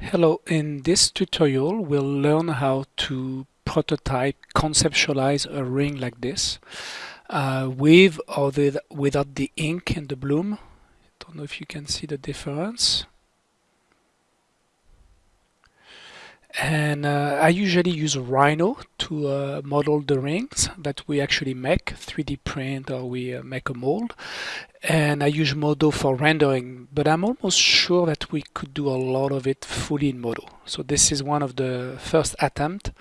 Hello, in this tutorial we'll learn how to prototype, conceptualize a ring like this uh, with or the, without the ink and the bloom. I Don't know if you can see the difference. and uh, I usually use Rhino to uh, model the rings that we actually make 3d print or we uh, make a mold and I use Modo for rendering but I'm almost sure that we could do a lot of it fully in Modo so this is one of the first attempt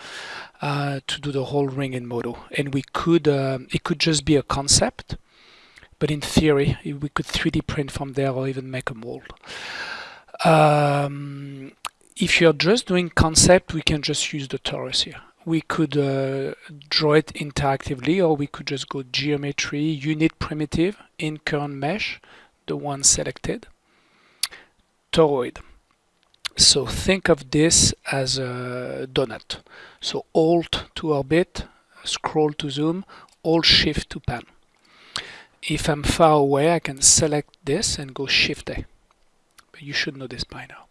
uh, to do the whole ring in Modo and we could um, it could just be a concept but in theory we could 3d print from there or even make a mold. Um, if you're just doing concept, we can just use the torus here. We could uh, draw it interactively or we could just go geometry, unit primitive, in current mesh, the one selected, toroid. So think of this as a donut. So Alt to orbit, scroll to zoom, Alt Shift to pan. If I'm far away, I can select this and go Shift A. But you should know this by now.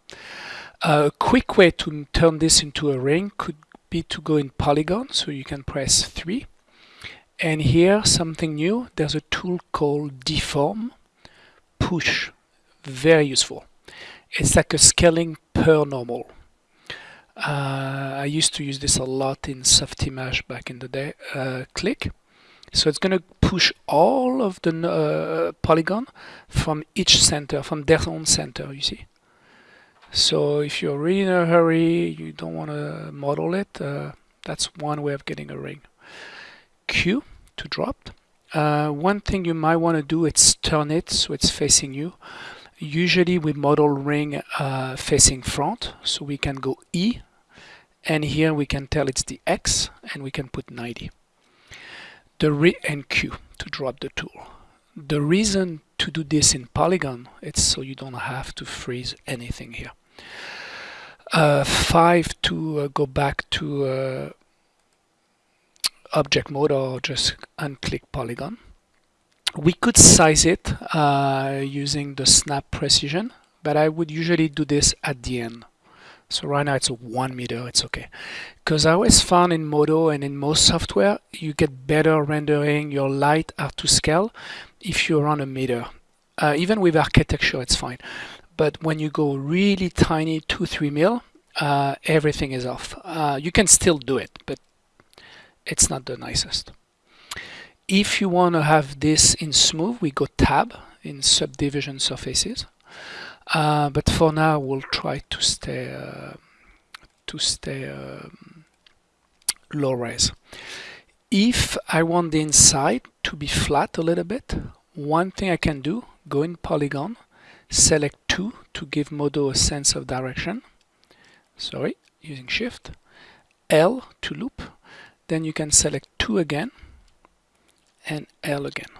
A quick way to turn this into a ring could be to go in polygon so you can press 3 and here something new there's a tool called deform push very useful. It's like a scaling per normal uh, I used to use this a lot in Softimage back in the day uh, click. So it's going to push all of the uh, polygon from each center from their own center you see so if you're really in a hurry, you don't want to model it, uh, that's one way of getting a ring. Q to drop. Uh, one thing you might want to do is turn it so it's facing you. Usually we model ring uh, facing front, so we can go E, and here we can tell it's the X, and we can put 90. The re and Q to drop the tool. The reason to do this in Polygon, it's so you don't have to freeze anything here. Uh, 5 to uh, go back to uh, object mode or just unclick polygon. We could size it uh, using the snap precision, but I would usually do this at the end. So right now it's a one meter, it's okay. Because I always found in Modo and in most software, you get better rendering, your light are to scale if you're on a meter. Uh, even with architecture, it's fine. But when you go really tiny, two, three mil, uh, everything is off. Uh, you can still do it, but it's not the nicest. If you want to have this in smooth, we go tab in subdivision surfaces. Uh, but for now, we'll try to stay uh, to stay um, low res. If I want the inside to be flat a little bit, one thing I can do, go in polygon, select 2 to give Modo a sense of direction. Sorry, using Shift. L to loop. Then you can select 2 again and L again.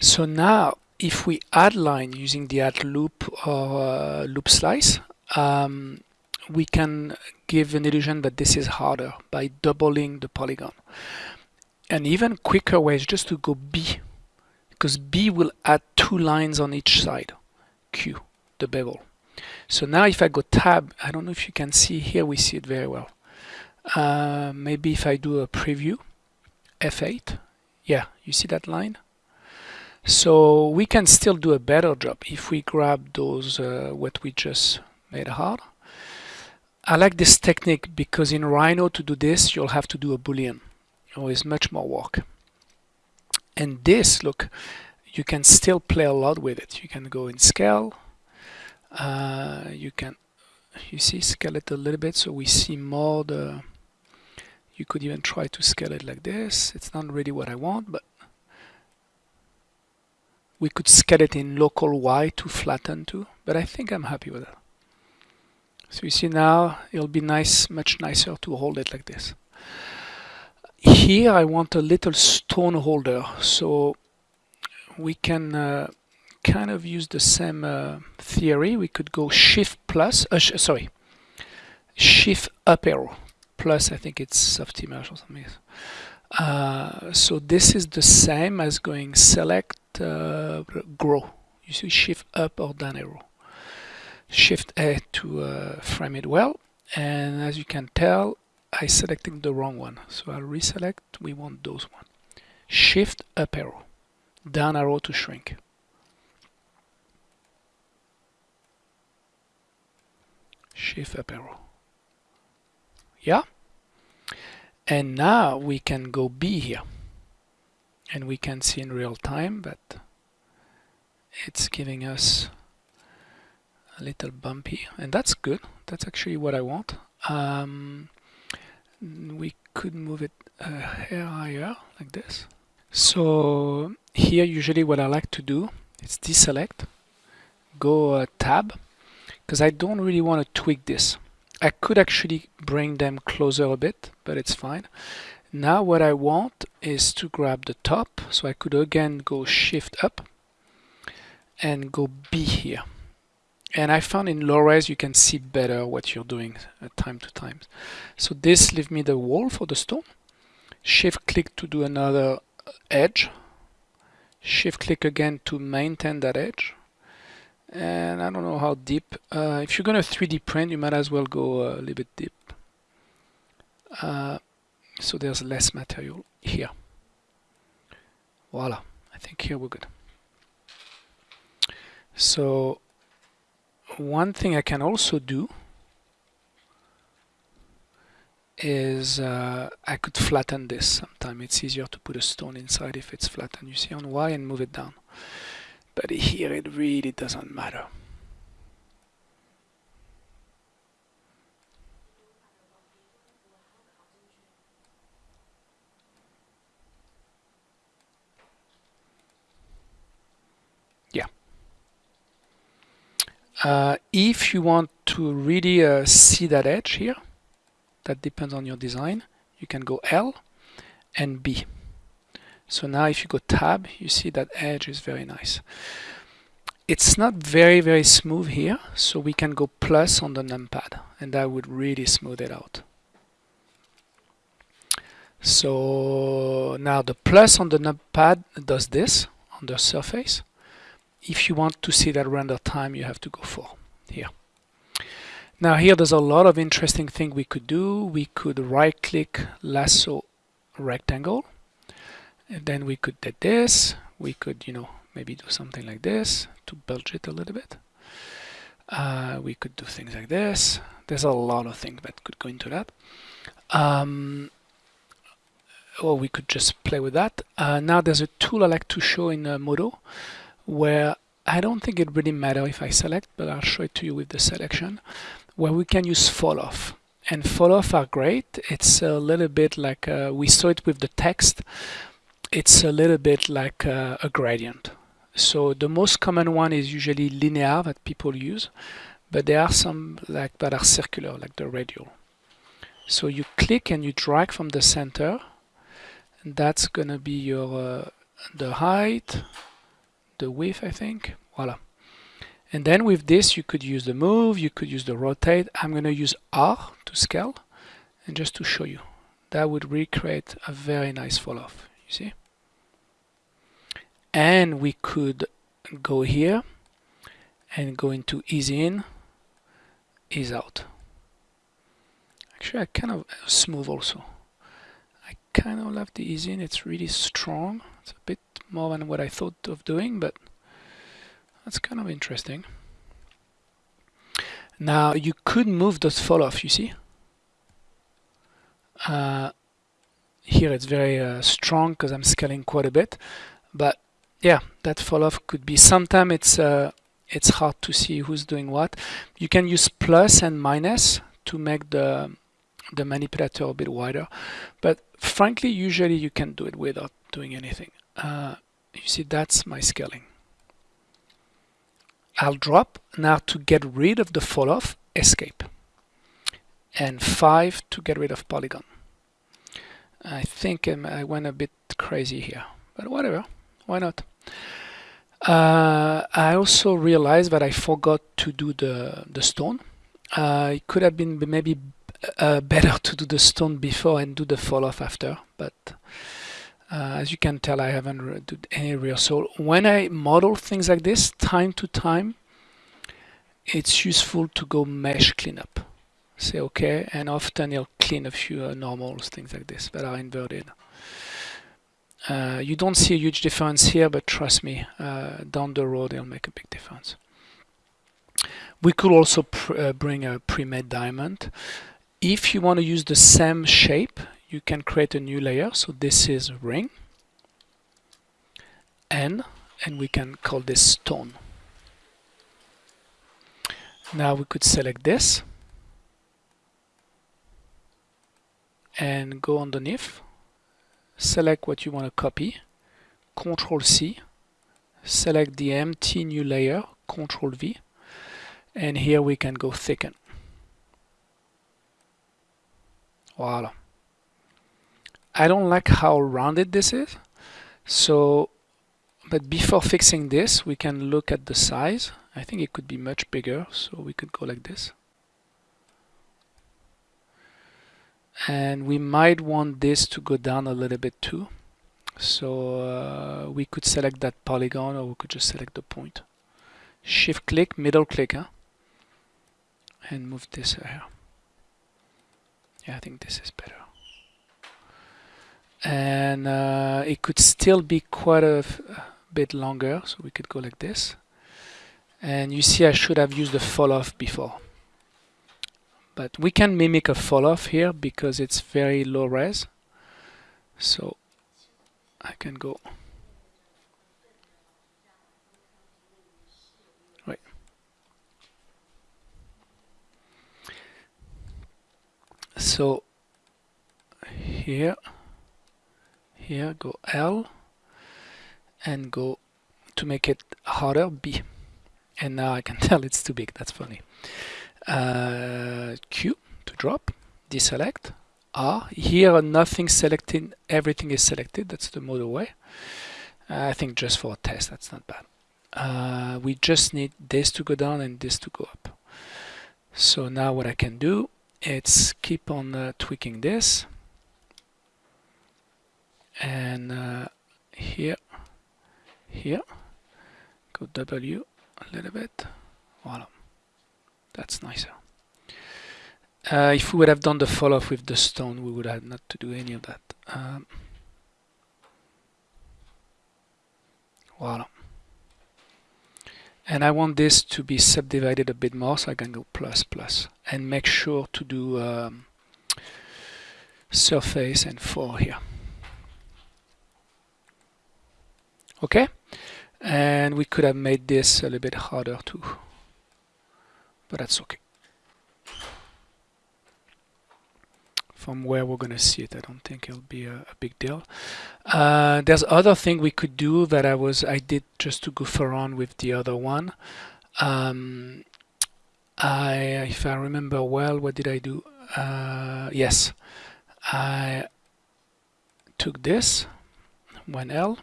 So now if we add line using the add loop or uh, loop slice, um, we can give an illusion that this is harder by doubling the polygon. And even quicker way is just to go B, because B will add two lines on each side, Q, the bevel. So now if I go tab, I don't know if you can see here, we see it very well. Uh, maybe if I do a preview, F8, yeah, you see that line? So we can still do a better job if we grab those, uh, what we just made hard. I like this technique because in Rhino to do this, you'll have to do a Boolean. It's much more work. And this, look, you can still play a lot with it. You can go in scale. Uh, you can, you see, scale it a little bit so we see more the, you could even try to scale it like this. It's not really what I want, but we could scale it in local Y to flatten too, but I think I'm happy with it. So you see now it'll be nice, much nicer to hold it like this. Here I want a little stone holder, so we can uh, kind of use the same uh, theory. We could go Shift plus, uh, sh sorry, Shift up arrow plus. I think it's Softimage or something. Uh, so this is the same as going Select, uh, Grow. You see Shift up or down arrow. Shift A to uh, frame it well. And as you can tell, I selected the wrong one. So I'll reselect, we want those one. Shift up arrow, down arrow to shrink. Shift up arrow. Yeah? And now we can go B here. And we can see in real time that it's giving us a little bumpy and that's good. That's actually what I want. Um, we could move it a hair higher like this. So here usually what I like to do is deselect go uh, tab because I don't really want to tweak this I could actually bring them closer a bit but it's fine now what I want is to grab the top so I could again go shift up and go B here. And I found in low res you can see better what you're doing uh, time to time. So this leave me the wall for the stone. Shift click to do another uh, edge. Shift click again to maintain that edge. And I don't know how deep. Uh, if you're going to 3D print, you might as well go a little bit deep. Uh, so there's less material here. Voila. I think here we're good. So one thing I can also do is uh, I could flatten this Sometimes It's easier to put a stone inside if it's flattened. You see on Y and move it down. But here it really doesn't matter. Uh, if you want to really uh, see that edge here, that depends on your design, you can go L and B. So now if you go tab, you see that edge is very nice. It's not very, very smooth here, so we can go plus on the numpad, and that would really smooth it out. So now the plus on the numpad does this on the surface if you want to see that render time, you have to go for here. Now here there's a lot of interesting thing we could do. We could right click lasso rectangle and then we could do this. We could, you know, maybe do something like this to bulge it a little bit. Uh, we could do things like this. There's a lot of things that could go into that. Um, or we could just play with that. Uh, now there's a tool I like to show in uh, Modo where I don't think it really matters if I select, but I'll show it to you with the selection, where we can use fall off. And fall off are great. It's a little bit like, uh, we saw it with the text, it's a little bit like uh, a gradient. So the most common one is usually linear that people use, but there are some like that are circular, like the radial. So you click and you drag from the center, and that's gonna be your uh, the height, the width, I think. Voila. And then with this, you could use the move, you could use the rotate. I'm going to use R to scale and just to show you. That would recreate a very nice fall off, you see? And we could go here and go into ease in, ease out. Actually, I kind of smooth also. I kind of love the ease in, it's really strong. It's a bit more than what I thought of doing, but that's kind of interesting. Now you could move those fall off, you see? Uh, here it's very uh, strong because I'm scaling quite a bit, but yeah, that fall off could be, sometimes it's, uh, it's hard to see who's doing what. You can use plus and minus to make the, the manipulator a bit wider, but frankly, usually you can do it without doing anything. Uh, you see that's my scaling. I'll drop now to get rid of the fall off escape and 5 to get rid of polygon. I think I went a bit crazy here but whatever why not uh, I also realized that I forgot to do the the stone uh, it could have been maybe uh, better to do the stone before and do the fall off after but uh, as you can tell, I haven't done any real. So when I model things like this, time to time, it's useful to go mesh cleanup. Say OK, and often it'll clean a few uh, normals, things like this that are inverted. Uh, you don't see a huge difference here, but trust me, uh, down the road it'll make a big difference. We could also uh, bring a pre-made diamond. If you want to use the same shape, you can create a new layer. So this is ring, N, and we can call this stone. Now we could select this and go underneath, select what you want to copy, Control C, select the empty new layer, Control V, and here we can go thicken. Voila. I don't like how rounded this is, so but before fixing this, we can look at the size. I think it could be much bigger, so we could go like this. And we might want this to go down a little bit too. So uh, we could select that polygon or we could just select the point. Shift click, middle click, huh? and move this here. Yeah, I think this is better. And uh, it could still be quite a bit longer, so we could go like this. And you see I should have used the fall off before. But we can mimic a fall off here because it's very low res. So I can go Wait. So here here go L and go to make it harder B and now I can tell it's too big that's funny uh, Q to drop deselect. R here nothing selected everything is selected. That's the Modo way. I think just for a test that's not bad. Uh, we just need this to go down and this to go up. So now what I can do is keep on uh, tweaking this. And uh, here here go W a little bit. Voila that's nicer. Uh, if we would have done the fall off with the stone we would have not to do any of that. Um, voila and I want this to be subdivided a bit more so I can go plus plus and make sure to do um, surface and 4 here. Okay? And we could have made this a little bit harder too but that's okay. From where we're gonna see it I don't think it'll be a, a big deal. Uh, there's other thing we could do that I was I did just to goof around with the other one. Um, I if I remember well what did I do? Uh, yes. I took this one L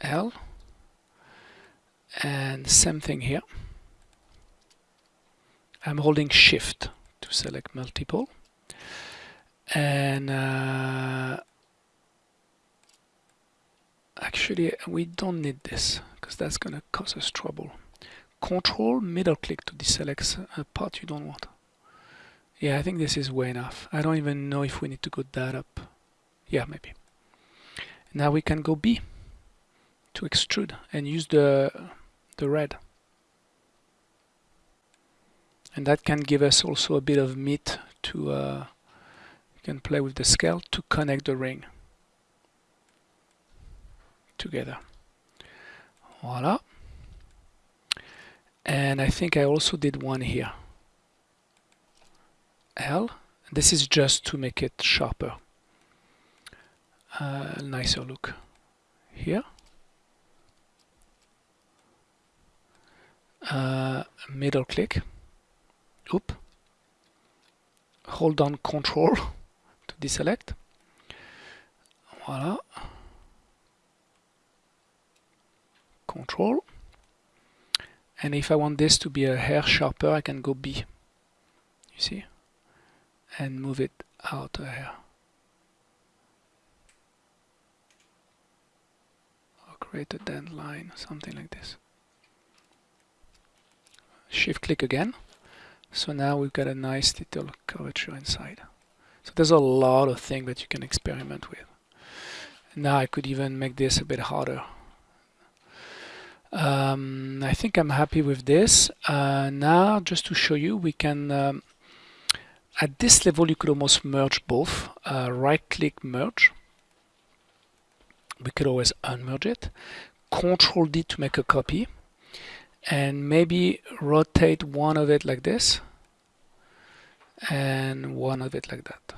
L and same thing here I'm holding shift to select multiple. And uh, actually we don't need this because that's gonna cause us trouble. Control middle click to deselect a part you don't want. Yeah I think this is way enough. I don't even know if we need to go that up. Yeah maybe. Now we can go B to extrude and use the the red and that can give us also a bit of meat to uh, can play with the scale to connect the ring together. Voila. And I think I also did one here. L. This is just to make it sharper. Uh, nicer look here. Uh, middle click oop. Hold down control to deselect. Voila control. And if I want this to be a hair sharper I can go B. You see? And move it out a hair. Or create a dent line something like this. Shift click again so now we've got a nice little curvature inside. So there's a lot of things that you can experiment with. Now I could even make this a bit harder. Um, I think I'm happy with this. Uh, now just to show you we can um, at this level you could almost merge both. Uh, right click merge. We could always unmerge it. Control D to make a copy. And maybe rotate one of it like this and one of it like that.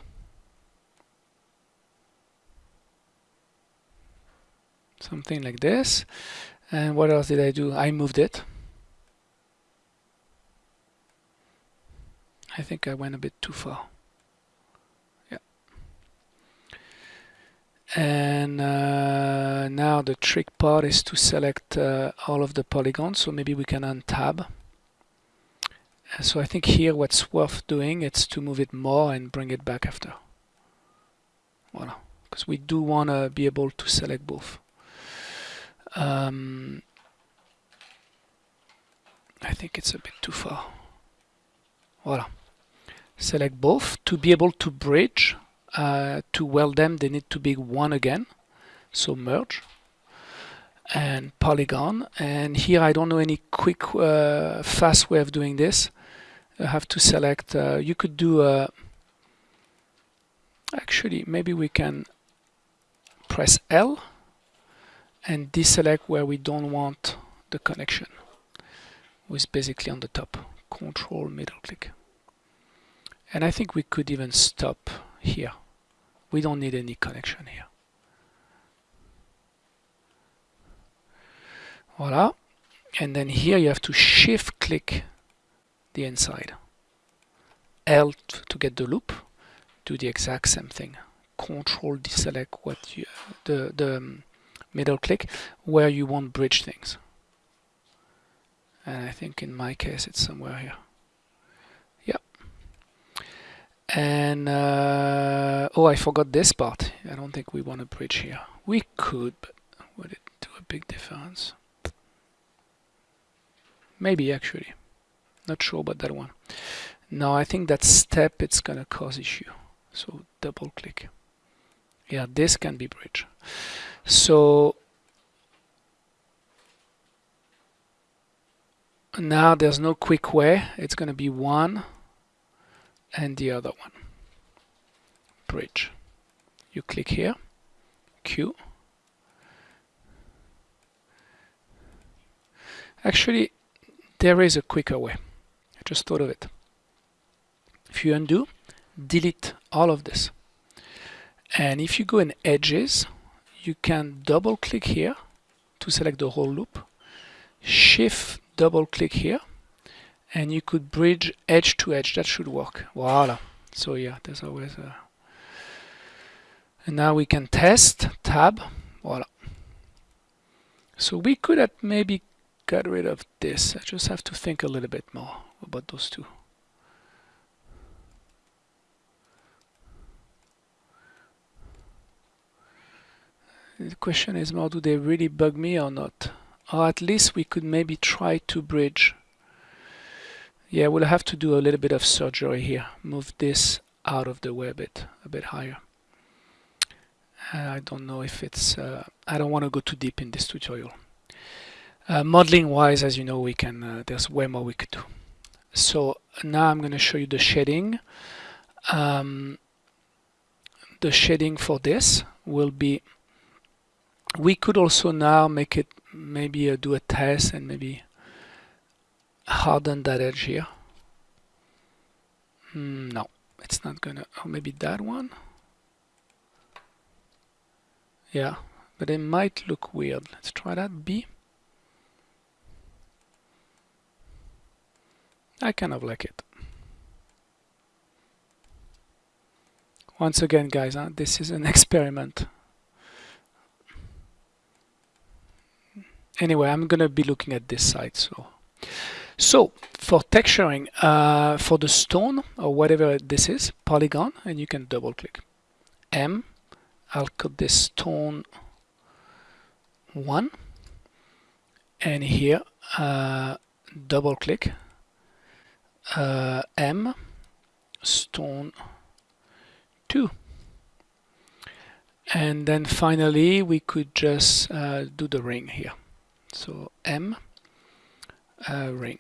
Something like this. And what else did I do? I moved it. I think I went a bit too far. Yeah. And uh, now the trick part is to select uh, all of the polygons. So maybe we can untab so I think here what's worth doing is to move it more and bring it back after voila because we do want to be able to select both um, I think it's a bit too far. Voila. Select both. To be able to bridge, uh, to weld them, they need to be one again. So merge and polygon. And here I don't know any quick, uh, fast way of doing this. Have to select, uh, you could do a, actually maybe we can press L and deselect where we don't want the connection with basically on the top control middle click. And I think we could even stop here. We don't need any connection here. Voila. And then here you have to shift click the inside. L to get the loop do the exact same thing. Control deselect what you the the um, middle click where you want bridge things. And I think in my case it's somewhere here. Yep. And uh, oh I forgot this part. I don't think we want a bridge here. We could but would it do a big difference? Maybe actually not sure about that one. Now I think that step it's gonna cause issue. So double click. Yeah this can be bridge so now there's no quick way. It's going to be one and the other one. Bridge. You click here. Q. Actually there is a quicker way Just thought of it if you undo delete all of this. And if you go in edges you can double click here to select the whole loop. Shift double click here and you could bridge edge to edge. That should work. Voila. So yeah there's always a and now we can test tab voila. So we could have maybe got rid of this. I just have to think a little bit more about those two? The question is more do they really bug me or not? Or at least we could maybe try to bridge. Yeah we'll have to do a little bit of surgery here. Move this out of the way a bit a bit higher. I don't know if it's uh, I don't want to go too deep in this tutorial. Uh, modeling wise as you know we can uh, there's way more we could do so now I'm going to show you the shading um, the shading for this will be we could also now make it maybe uh, do a test and maybe harden that edge here. Mm, no it's not gonna or maybe that one? Yeah but it might look weird. Let's try that B I kind of like it once again guys this is an experiment anyway, I'm going to be looking at this side. So, so for texturing, uh, for the stone or whatever this is, polygon, and you can double click. M, I'll cut this stone one, and here uh, double click uh, M stone 2 and then finally we could just uh, do the ring here. So M uh, ring.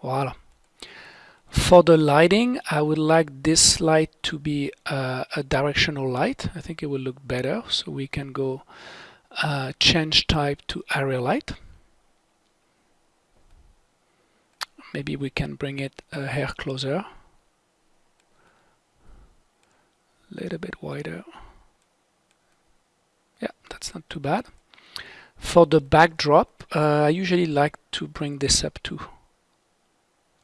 Voila. For the lighting I would like this light to be uh, a directional light. I think it will look better. So we can go change type to area light maybe we can bring it a hair closer. A little bit wider. Yeah that's not too bad. For the backdrop uh, I usually like to bring this up too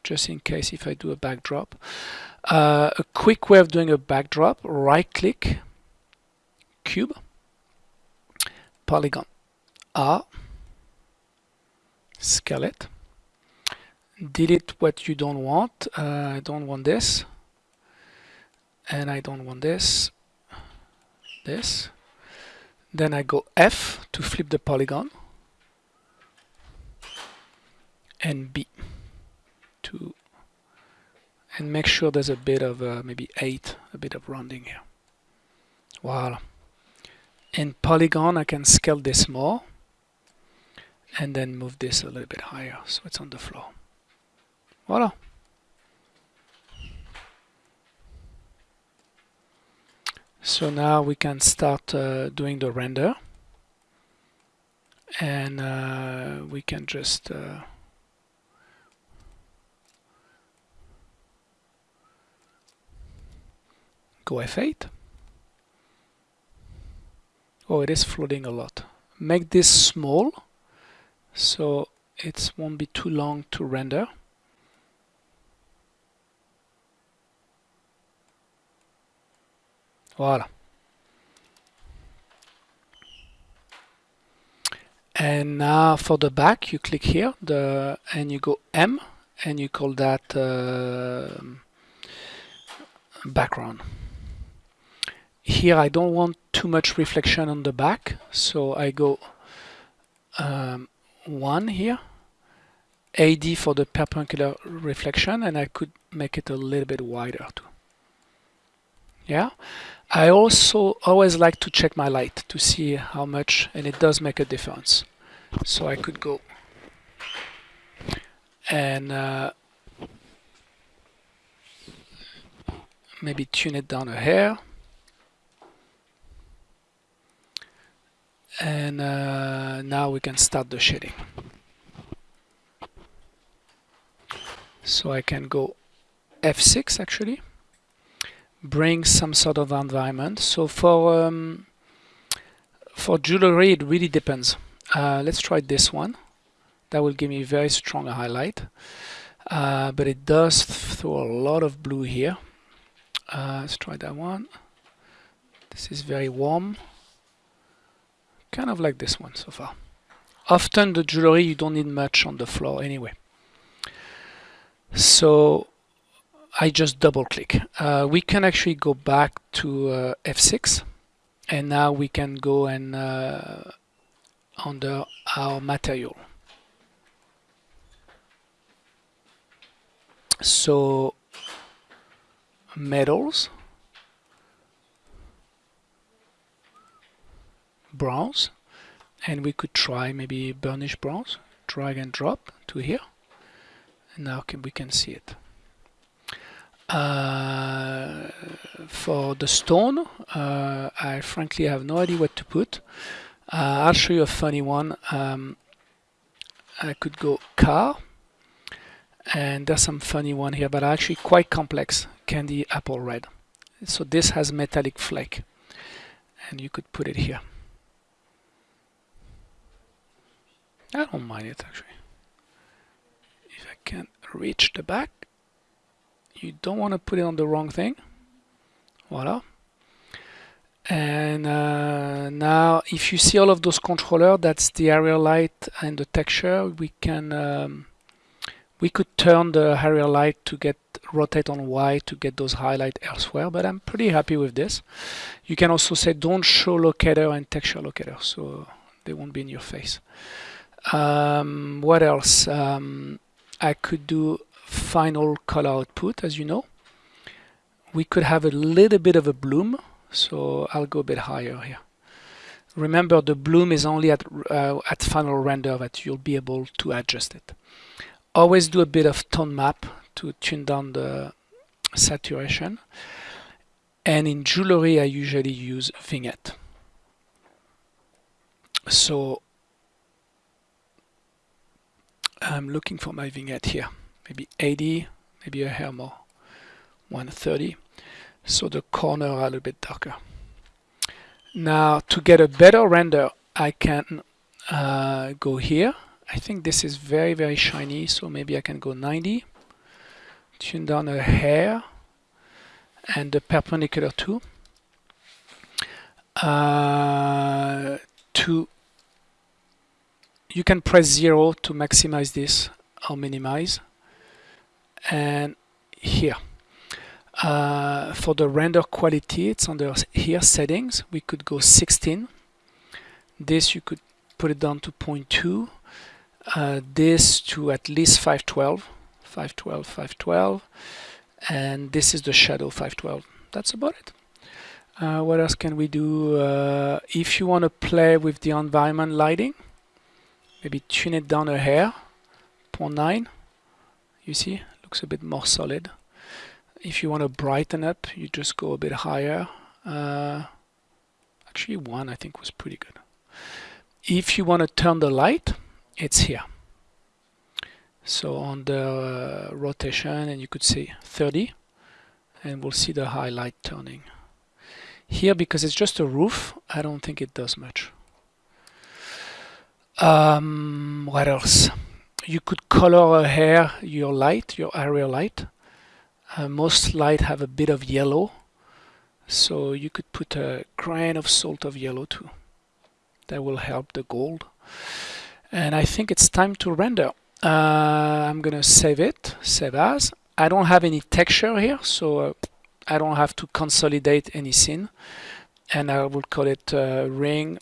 just in case if I do a backdrop. Uh, a quick way of doing a backdrop right click cube polygon R it delete what you don't want. Uh, I don't want this. And I don't want this. This. Then I go F to flip the polygon. And B to and make sure there's a bit of uh, maybe 8 a bit of rounding here. Voila. In polygon I can scale this more and then move this a little bit higher so it's on the floor voila So now we can start uh, doing the render. And uh, we can just uh, go F8 oh it is floating a lot. Make this small so it won't be too long to render Voila. And now for the back, you click here the and you go M and you call that uh, background. Here I don't want too much reflection on the back, so I go um, 1 here, AD for the perpendicular reflection, and I could make it a little bit wider too. Yeah. I also always like to check my light to see how much, and it does make a difference. So I could go and uh, maybe tune it down a hair. And uh, now we can start the shading. So I can go F6 actually bring some sort of environment. So for um, for jewelry, it really depends. Uh, let's try this one. That will give me very strong highlight. Uh, but it does throw a lot of blue here. Uh, let's try that one. This is very warm. Kind of like this one so far. Often the jewelry, you don't need much on the floor anyway. So I just double click. Uh, we can actually go back to uh, F6 and now we can go and uh, under our material. So metals, bronze, and we could try maybe burnish bronze, drag and drop to here, and now can, we can see it. Uh, for the stone, uh, I frankly have no idea what to put. Uh, I'll show you a funny one. Um, I could go car, and there's some funny one here, but actually quite complex. Candy apple red. So this has metallic flake, and you could put it here. I don't mind it actually. If I can reach the back, you don't want to put it on the wrong thing. Voila and uh, now if you see all of those controller that's the area light and the texture we can um, we could turn the area light to get rotate on Y to get those highlight elsewhere but I'm pretty happy with this. You can also say don't show locator and texture locator so they won't be in your face. Um, what else? Um, I could do final color output, as you know. We could have a little bit of a bloom, so I'll go a bit higher here. Remember, the bloom is only at, uh, at final render that you'll be able to adjust it. Always do a bit of tone map to tune down the saturation. And in jewelry, I usually use vignette. So I'm looking for my vignette here. Maybe 80, maybe a hair more. 130. So the corner are a little bit darker. Now to get a better render, I can uh, go here. I think this is very, very shiny, so maybe I can go 90. Tune down a hair and the perpendicular too. Uh, to you can press zero to maximize this or minimize and here. Uh, for the render quality it's under here settings. We could go 16 this you could put it down to 0.2 uh, this to at least 512 512 512 and this is the shadow 512 that's about it. Uh, what else can we do? Uh, if you want to play with the environment lighting maybe tune it down a hair. 0.9 you see looks a bit more solid. If you want to brighten up you just go a bit higher. Uh, actually one I think was pretty good. If you want to turn the light it's here. So on the uh, rotation and you could see 30 and we'll see the highlight turning. Here because it's just a roof I don't think it does much. Um, what else? You could color a hair your light, your area light. Uh, most light have a bit of yellow, so you could put a grain of salt of yellow too. That will help the gold. And I think it's time to render. Uh, I'm gonna save it, save as. I don't have any texture here, so uh, I don't have to consolidate any scene. And I will call it uh, ring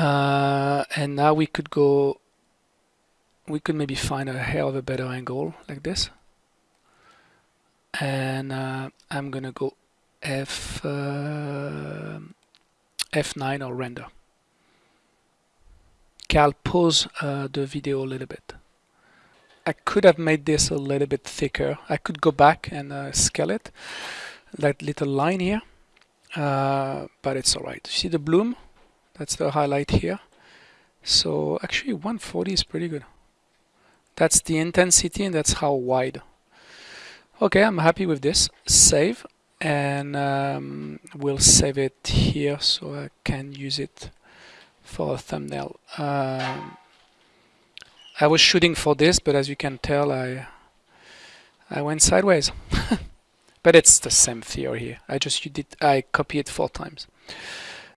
Uh, and now we could go, we could maybe find a hell of a better angle like this. And uh, I'm gonna go F uh, F9 or render. I'll pause uh, the video a little bit. I could have made this a little bit thicker. I could go back and uh, scale it, that little line here, uh, but it's alright. See the bloom? That's the highlight here. So actually 140 is pretty good. That's the intensity and that's how wide. Okay, I'm happy with this. Save and um, we'll save it here so I can use it for a thumbnail. Um, I was shooting for this, but as you can tell, I I went sideways. but it's the same theory here. I just you did I copy it four times.